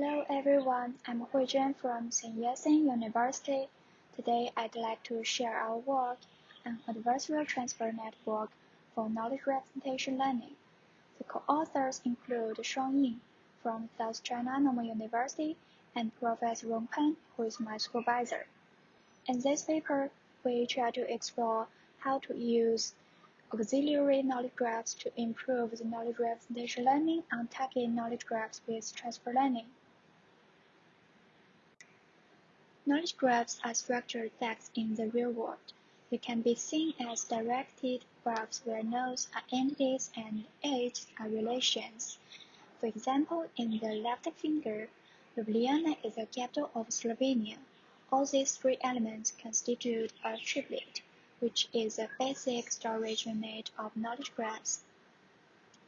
Hello everyone, I'm Hui from Sun Yat-sen University. Today I'd like to share our work on adversarial transfer network for knowledge representation learning. The co-authors include Shuang Ying from South China Normal University and Professor Rong Pan, who is my supervisor. In this paper, we try to explore how to use auxiliary knowledge graphs to improve the knowledge representation learning on target knowledge graphs with transfer learning. Knowledge graphs are structured facts in the real world. They can be seen as directed graphs where nodes are entities and edges are relations. For example, in the left finger, Ljubljana is the capital of Slovenia. All these three elements constitute a triplet which is a basic storage unit of knowledge graphs.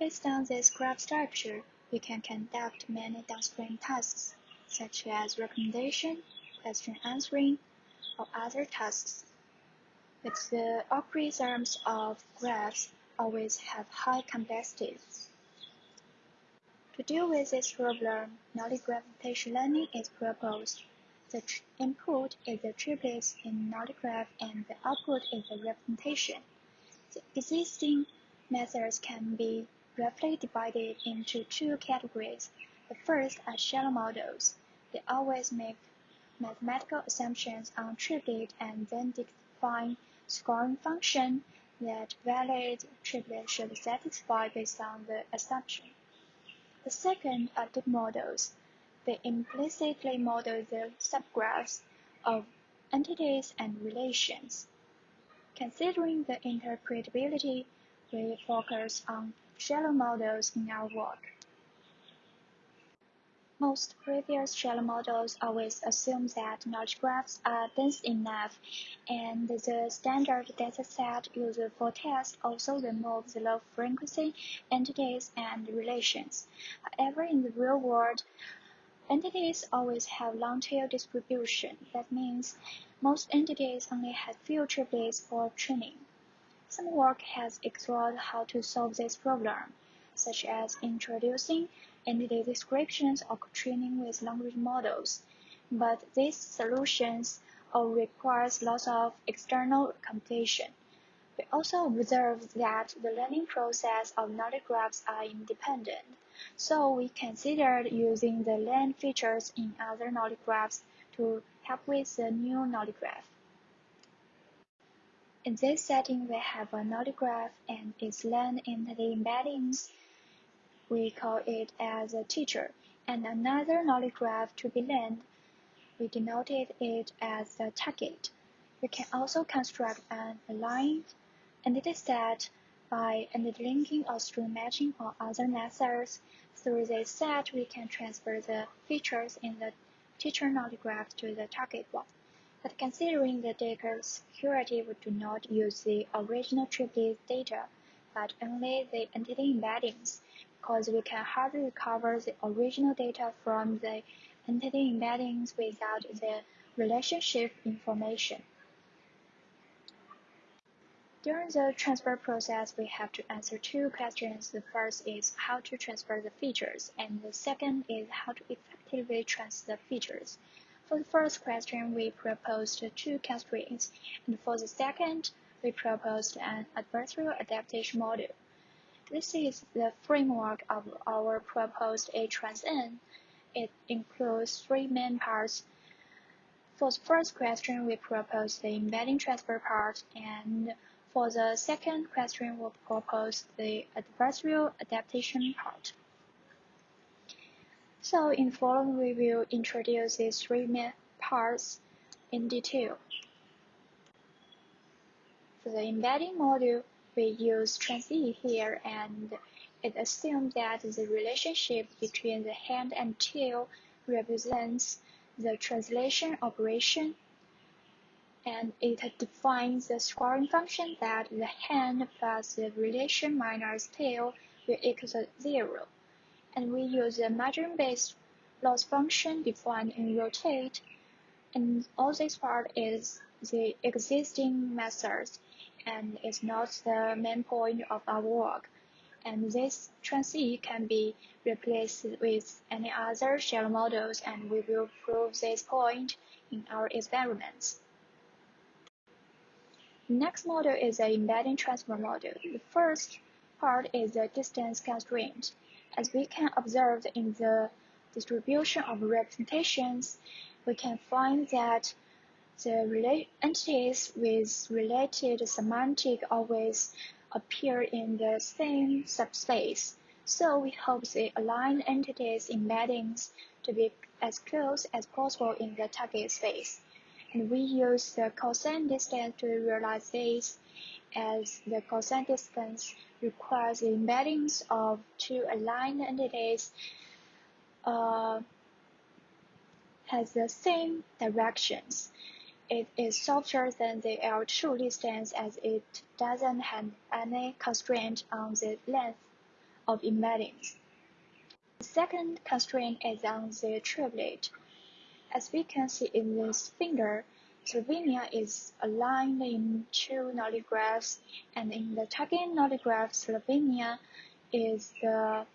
Based on this graph structure, we can conduct many downstream tasks, such as recommendation, question answering, or other tasks. But the algorithms of graphs always have high complexity. To deal with this problem, knowledge representation learning is proposed. The input is the triplets in knowledge graph and the output is the representation. The existing methods can be roughly divided into two categories. The first are shallow models. They always make mathematical assumptions on triplet and then define scoring function that valid triplet should satisfy based on the assumption. The second are deep models. They implicitly model the subgraphs of entities and relations. Considering the interpretability, we focus on shallow models in our work. Most previous shallow models always assume that knowledge graphs are dense enough, and the standard dataset used for test also removes low frequency entities and relations. However, in the real world, Entities always have long-tail distribution. That means most entities only have few triplets for training. Some work has explored how to solve this problem, such as introducing entity descriptions or training with language models. But these solutions all requires lots of external computation. We also observed that the learning process of knowledge graphs are independent. So we considered using the LAN features in other knowledge graphs to help with the new knowledge graph. In this setting, we have a knowledge graph and its LAN entity embeddings. We call it as a teacher, and another knowledge graph to be learned. We denoted it as the target. We can also construct an aligned entity set by linking or string matching or other methods. Through this set, we can transfer the features in the teacher knowledge graph to the target one. But considering the data security, we do not use the original triplet data, but only the entity embeddings, because we can hardly recover the original data from the entity embeddings without the relationship information. During the transfer process, we have to answer two questions. The first is how to transfer the features, and the second is how to effectively transfer the features. For the first question, we proposed two constraints, and for the second, we proposed an adversarial adaptation model. This is the framework of our proposed ATransN. It includes three main parts. For the first question, we propose the embedding transfer part, and for the second question, we'll propose the adversarial adaptation part. So in following, we will introduce these three main parts in detail. For the embedding module, we use TransE here, and it assumes that the relationship between the hand and tail represents the translation operation and it defines the scoring function that the hand plus the relation minus tail will equal zero. And we use the margin-based loss function defined in RotatE. And all this part is the existing methods and is not the main point of our work. and this trans E can be replaced with any other shallow models and we will prove this point in our experiments. Next model is the embedding transfer model. The first part is the distance constraint. As we can observe in the distribution of representations, we can find that the entities with related semantic always appear in the same subspace. So we hope the aligned entities embeddings to be as close as possible in the target space. And we use the cosine distance to realize this, as the cosine distance requires the embeddings of two aligned entities uh, has the same directions. It is softer than the L2 distance as it doesn't have any constraint on the length of embeddings. The second constraint is on the triplet. As we can see in this figure, Slovenia is aligned in two knowledge graphs, and in the target knowledge graph, Slovenia is the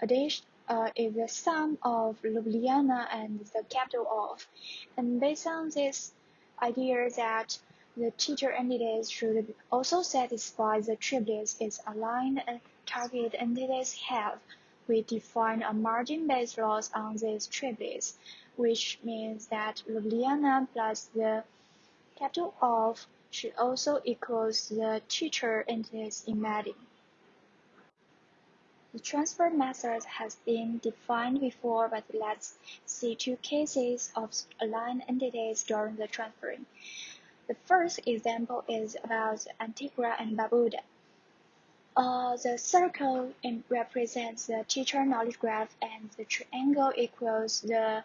addition uh, is the sum of Ljubljana and the capital of. And based on this idea that the teacher entities should also satisfy the triplets its aligned and target entities have, we define a margin-based loss on these triplets, which means that Ljubljana plus the capital of should also equals the teacher entities embedding. The transfer method has been defined before, but let's see two cases of aligned entities during the transferring. The first example is about Antigua and Barbuda. Uh, the circle represents the teacher knowledge graph and the triangle equals the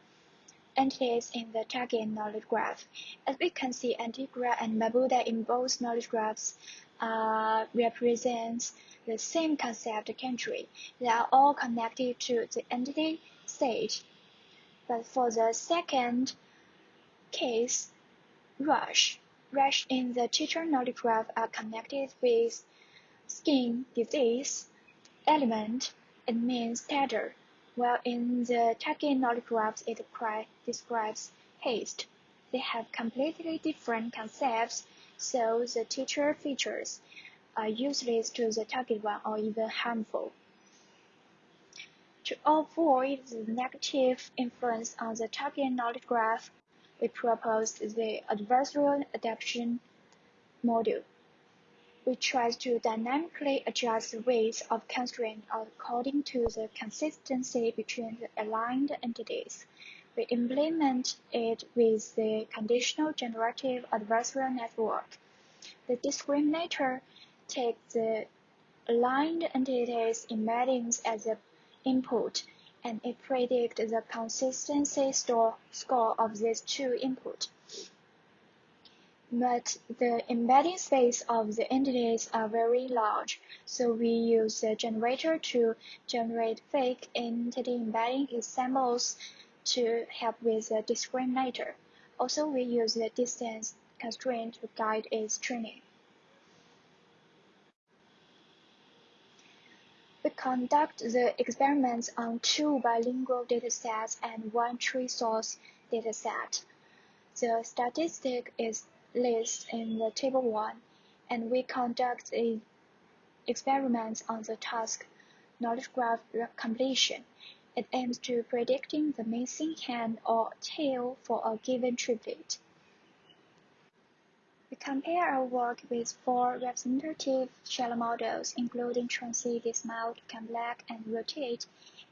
entities in the target knowledge graph. As we can see, Antigua and Barbuda in both knowledge graphs uh, represents the same concept country. They are all connected to the entity stage. But for the second case, rush, rush in the teacher knowledge graph are connected with skin disease element. It means tether, while in the graph it describes haste. They have completely different concepts, so the teacher features are useless to the target one or even harmful. To avoid the negative influence on the target knowledge graph, we propose the adversarial adaptation model, which tries to dynamically adjust the weights of constraints according to the consistency between the aligned entities. We implement it with the conditional generative adversarial network. The discriminator take the aligned entities embeddings as the input, and it predicts the consistency store, score of these two inputs. But the embedding space of the entities are very large, so we use the generator to generate fake entity embedding examples to help with the discriminator. Also, we use the distance constraint to guide its training. Conduct the experiments on two bilingual datasets and one tree source dataset. The statistic is listed in the table 1, and we conduct the experiments on the task knowledge graph completion. It aims to predicting the missing hand or tail for a given triplet. We compare our work with four representative shallow models, including TransE, DistMult, Black, and RotatE,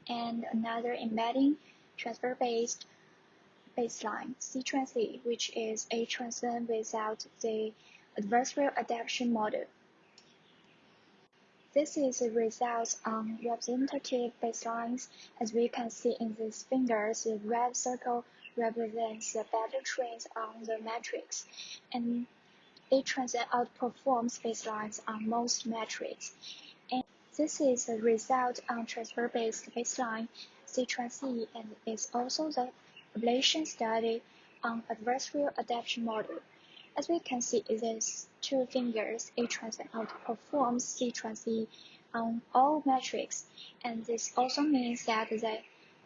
and another embedding transfer-based baseline, CTransE, which is a transfer without the adversarial adaptation model. This is the results on representative baselines. As we can see in these figures, the red circle represents the better trains on the matrix, and ATransN outperforms baselines on most metrics, and this is a result on transfer-based baseline CTransE and is also the ablation study on adversarial adaptation model. As we can see these two figures, ATransN outperforms CTransE on all metrics, and this also means that the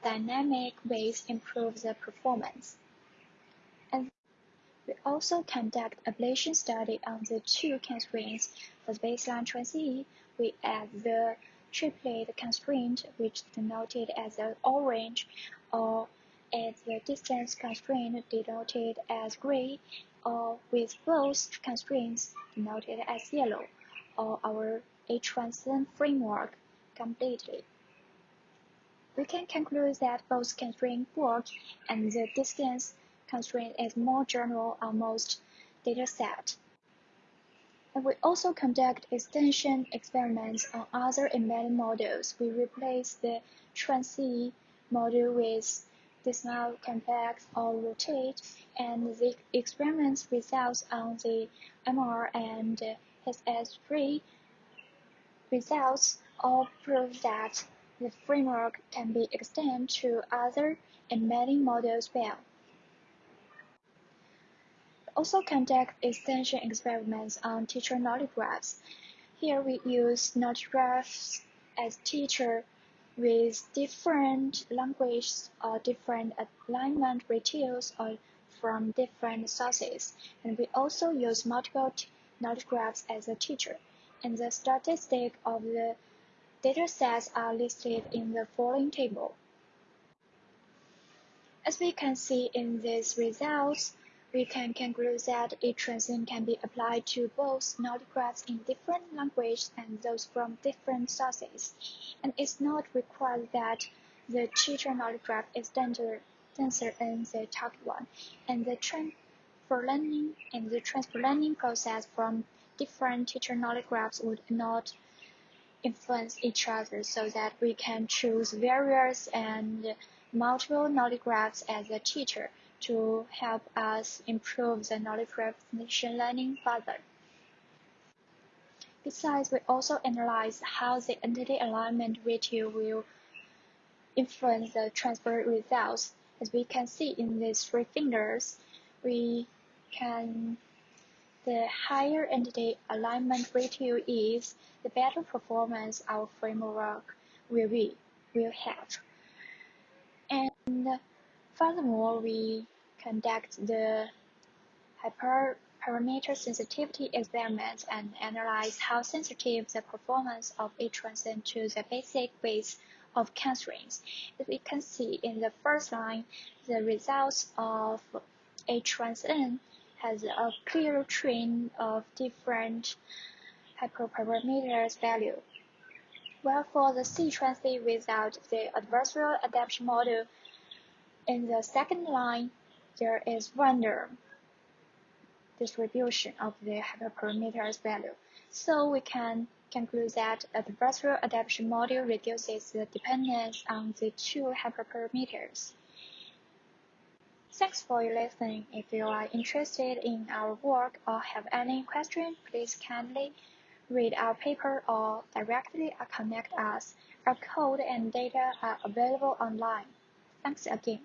dynamic weights improve the performance. We also conduct ablation study on the two constraints. For the baseline TransE, we add the triplet constraint, which is denoted as orange, or add the distance constraint denoted as gray, or with both constraints denoted as yellow, or our ATransN framework completely. We can conclude that both constraint work and the distance constraint is more general on most dataset. And we also conduct extension experiments on other embedding models. We replace the TransE model with DistMult ComplEx or RotatE, and the experiments results on the MR and SS3 results all prove that the framework can be extended to other embedding models well. Also conduct extension experiments on teacher knowledge graphs. Here we use knowledge graphs as teacher with different languages or different alignment ratios or from different sources. And we also use multiple knowledge graphs as a teacher. And the statistics of the datasets are listed in the following table. As we can see in these results, we can conclude that ATransN can be applied to both knowledge in different languages and those from different sources, and it's not required that the teacher knowledge graph is denser, denser than the target one, and the transfer learning and the transfer learning process from different teacher knowledge graphs would not influence each other so that we can choose various and multiple knowledge graphs as a teacher to help us improve the knowledge recognition learning further. Besides, we also analyze how the entity alignment ratio will influence the transfer results. As we can see in these three figures, we can the higher entity alignment ratio is, the better performance our framework will be will have. And furthermore, we conduct the hyperparameter sensitivity experiments and analyze how sensitive the performance of ATransN to the basic weights of constraints. As we can see in the first line, the results of ATransN has a clear trend of different hyperparameters value. While for the CTransE without the adversarial adaptation model, in the second line, there is random distribution of the hyperparameters value. So we can conclude that adversarial adaptation model reduces the dependence on the two hyperparameters. Thanks for listening. If you are interested in our work or have any question, please kindly read our paper or directly connect us. Our code and data are available online. Thanks again.